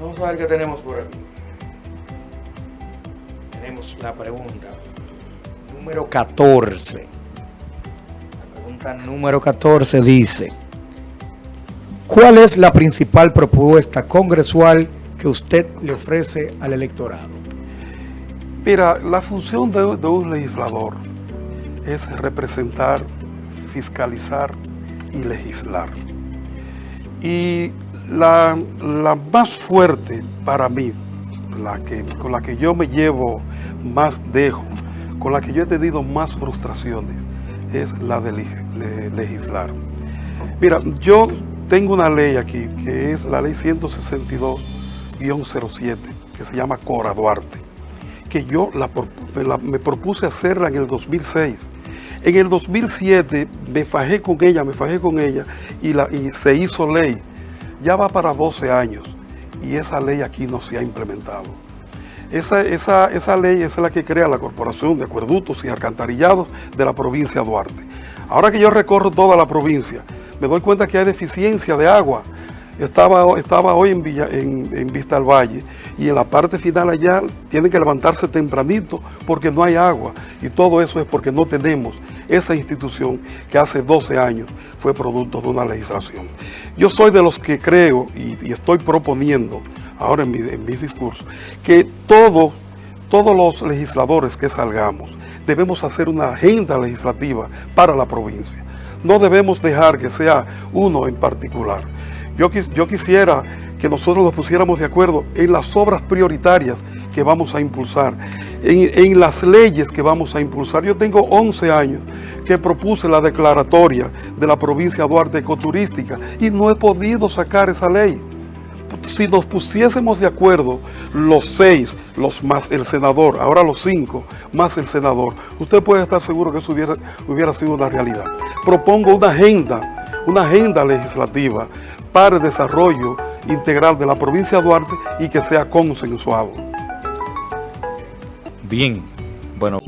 Vamos a ver qué tenemos por aquí. Tenemos la pregunta número 14. La pregunta número 14 dice, ¿cuál es la principal propuesta congresual que usted le ofrece al electorado? Mira, la función de, de un legislador es representar, fiscalizar y legislar. Y la, la más fuerte para mí, la que, con la que yo me llevo más dejo, con la que yo he tenido más frustraciones, es la de legislar. Mira, yo tengo una ley aquí, que es la ley 162-07, que se llama Cora Duarte, que yo la, me propuse hacerla en el 2006. En el 2007 me fajé con ella, me fajé con ella y, la, y se hizo ley ya va para 12 años y esa ley aquí no se ha implementado. Esa, esa, esa ley es la que crea la Corporación de Acueductos y Alcantarillados de la provincia de Duarte. Ahora que yo recorro toda la provincia, me doy cuenta que hay deficiencia de agua. Estaba, estaba hoy en, Villa, en Vista al Valle y en la parte final allá tienen que levantarse tempranito porque no hay agua. Y todo eso es porque no tenemos esa institución que hace 12 años fue producto de una legislación. Yo soy de los que creo y, estoy proponiendo ahora en mi, en discurso que todos, todos los legisladores que salgamos debemos hacer una agenda legislativa para la provincia. No debemos dejar que sea uno en particular. Yo, yo quisiera que nosotros nos pusiéramos de acuerdo en las obras prioritarias que vamos a impulsar, en, las leyes que vamos a impulsar. Yo tengo 11 años que propuse la declaratoria de la provincia Duarte ecoturística y no he podido sacar esa ley. Si nos pusiésemos de acuerdo los seis, los más el senador, ahora los cinco, más el senador, usted puede estar seguro que eso hubiera, hubiera sido una realidad. Propongo una agenda, una agenda legislativa para el desarrollo integral de la provincia de Duarte y que sea consensuado. Bien, bueno.